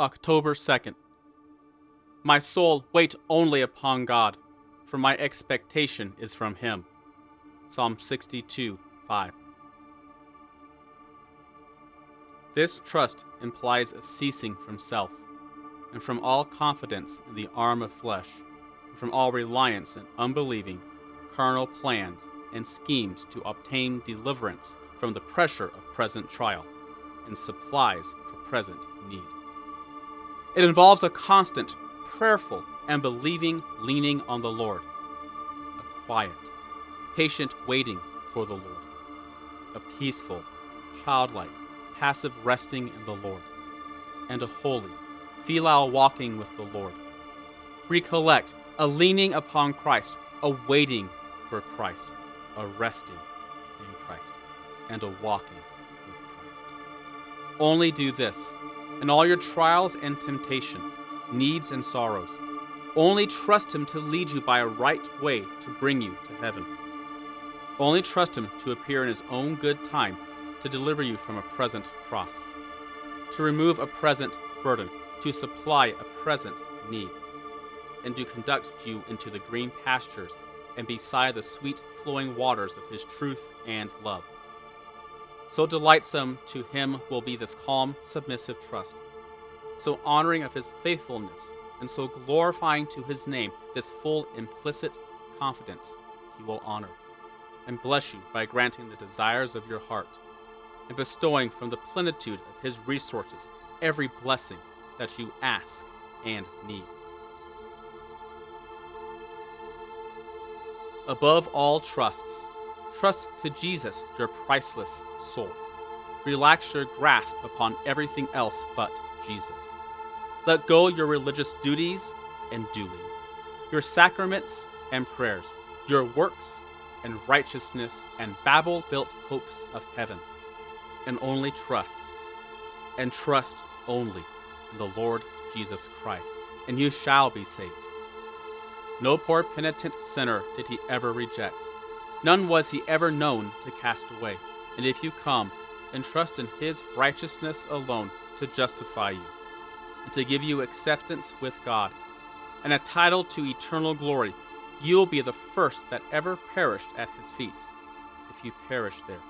October 2nd. My soul, wait only upon God, for my expectation is from Him. Psalm 62 5. This trust implies a ceasing from self, and from all confidence in the arm of flesh, and from all reliance in unbelieving, carnal plans and schemes to obtain deliverance from the pressure of present trial and supplies for present need. It involves a constant, prayerful, and believing leaning on the Lord, a quiet, patient waiting for the Lord, a peaceful, childlike, passive resting in the Lord, and a holy, filial walking with the Lord. Recollect a leaning upon Christ, a waiting for Christ, a resting in Christ, and a walking with Christ. Only do this in all your trials and temptations, needs and sorrows. Only trust Him to lead you by a right way to bring you to heaven. Only trust Him to appear in His own good time to deliver you from a present cross, to remove a present burden, to supply a present need, and to conduct you into the green pastures and beside the sweet flowing waters of His truth and love. So delightsome to him will be this calm, submissive trust, so honoring of his faithfulness, and so glorifying to his name this full implicit confidence he will honor, and bless you by granting the desires of your heart, and bestowing from the plenitude of his resources every blessing that you ask and need. Above all trusts, Trust to Jesus, your priceless soul. Relax your grasp upon everything else but Jesus. Let go your religious duties and doings, your sacraments and prayers, your works and righteousness and Babel built hopes of heaven, and only trust, and trust only in the Lord Jesus Christ, and you shall be saved. No poor penitent sinner did he ever reject None was he ever known to cast away. And if you come and trust in his righteousness alone to justify you, and to give you acceptance with God, and a title to eternal glory, you will be the first that ever perished at his feet, if you perish there.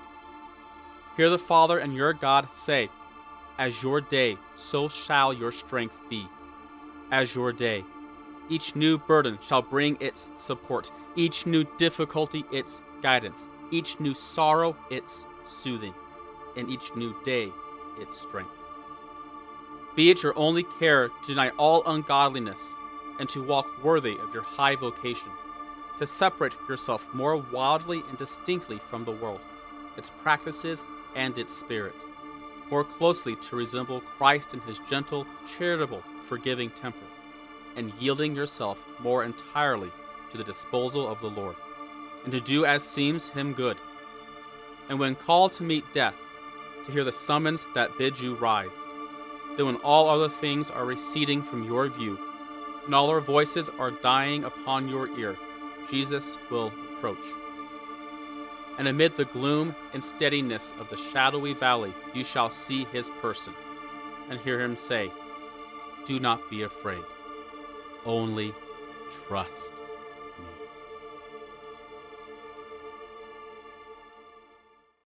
Hear the Father and your God say, As your day, so shall your strength be. As your day, each new burden shall bring its support, each new difficulty its guidance, each new sorrow its soothing, and each new day its strength. Be it your only care to deny all ungodliness and to walk worthy of your high vocation, to separate yourself more wildly and distinctly from the world, its practices, and its spirit, more closely to resemble Christ in his gentle, charitable, forgiving temper and yielding yourself more entirely to the disposal of the Lord, and to do as seems him good. And when called to meet death, to hear the summons that bids you rise. Then when all other things are receding from your view, and all our voices are dying upon your ear, Jesus will approach. And amid the gloom and steadiness of the shadowy valley, you shall see his person, and hear him say, Do not be afraid only trust.